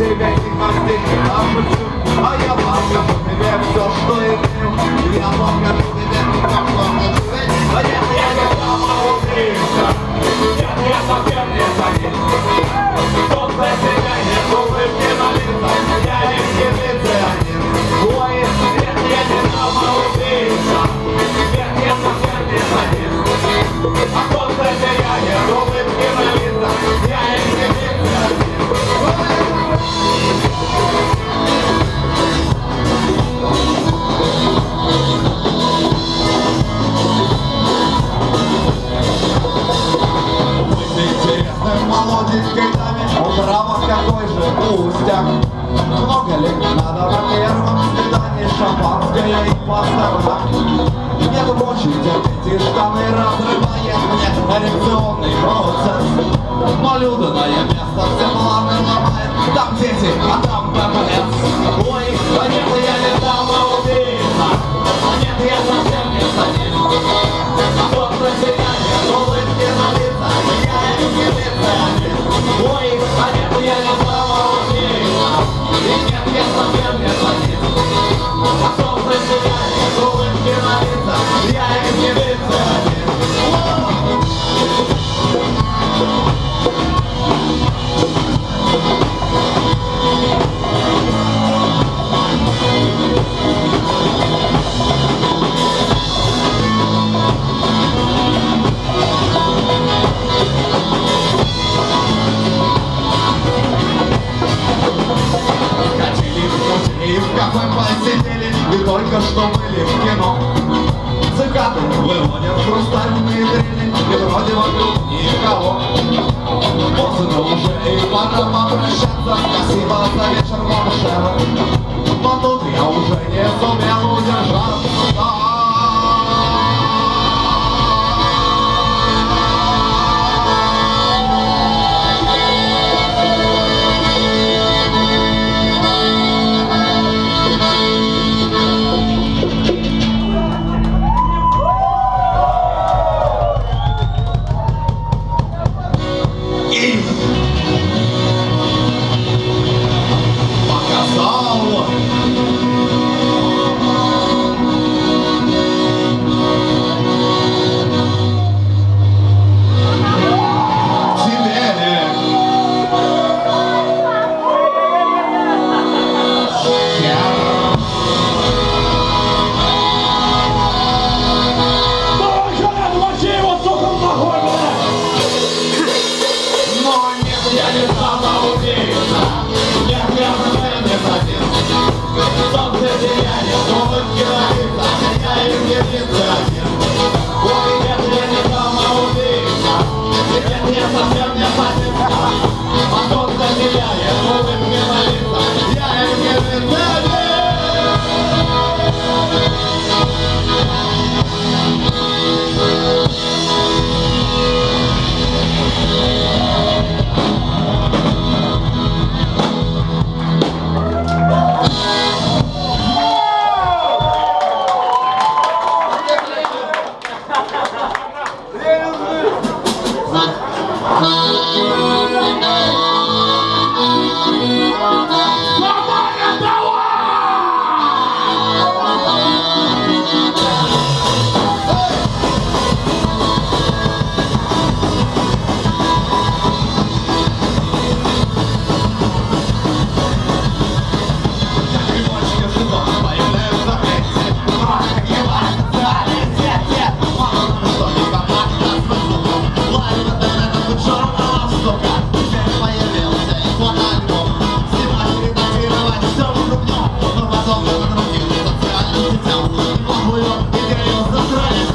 живете как ты, а почему? А я покажу тебе все, что имею Я покажу тебе, как много живете, а нет, я не могу крыться Я не могу обоих, а нет, я не. И нет, я совсем не злодей. летел, облыл, идею застрелить.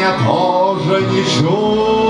я тоже не чую.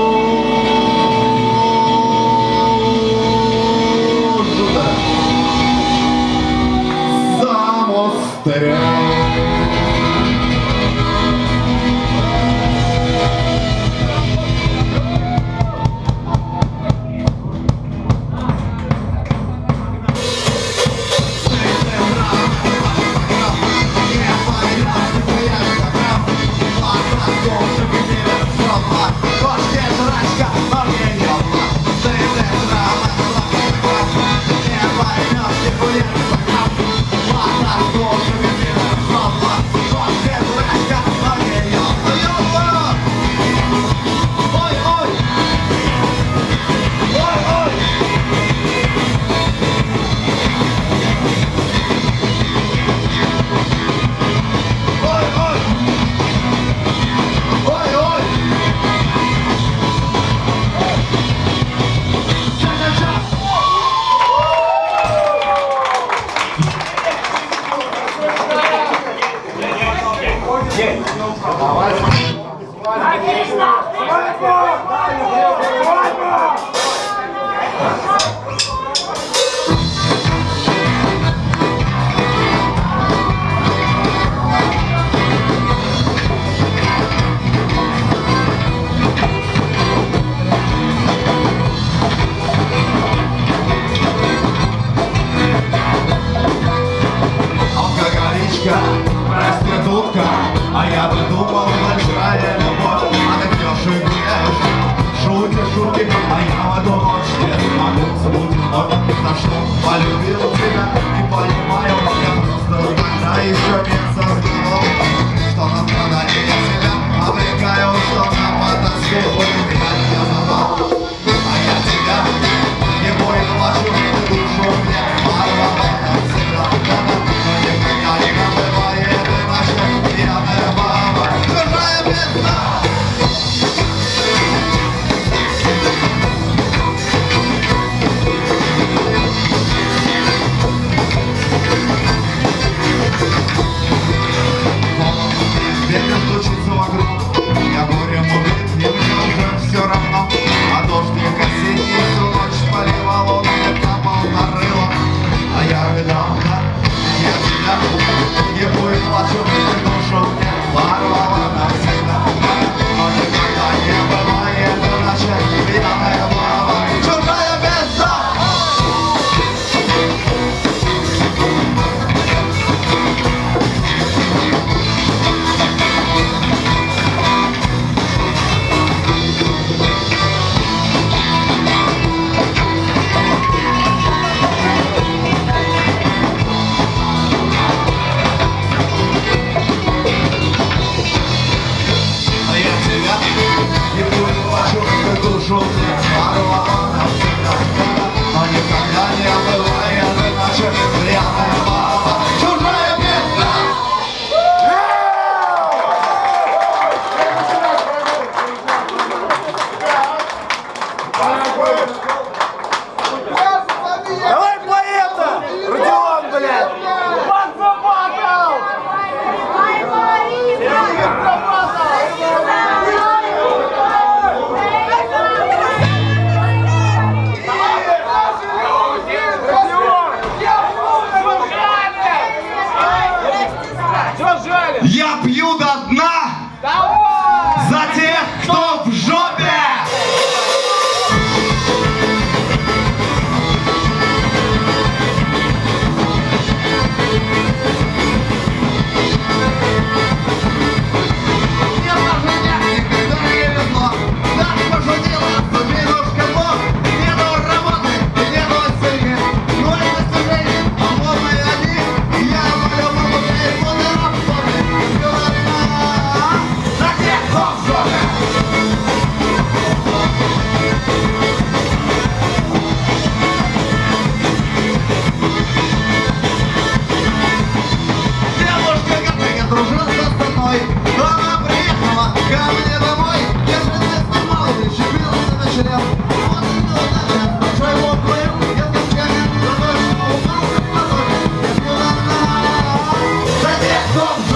дудка, проститутка А я бы думал, большая любовь. Отдешь и грешь, шутишь, шутишь А я бы думал, что я смогу забудить вновь За что полюбил тебя, не понимаю Я просто тогда еще не сознавал Что на страдание себя обрекаю Что на потаскую тебя я забыл А я тебя Я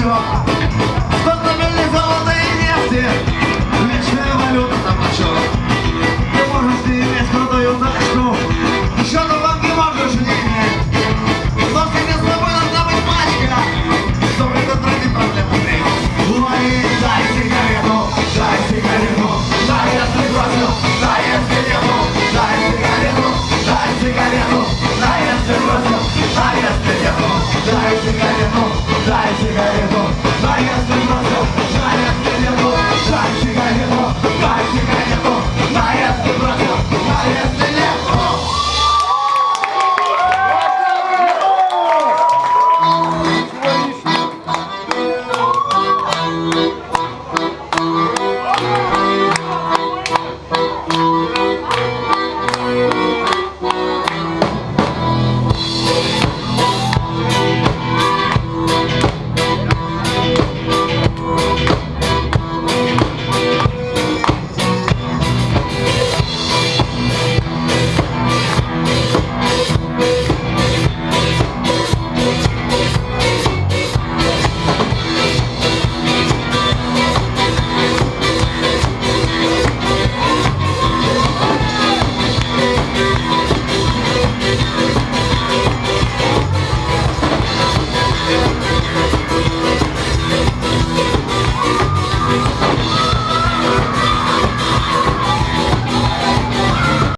you.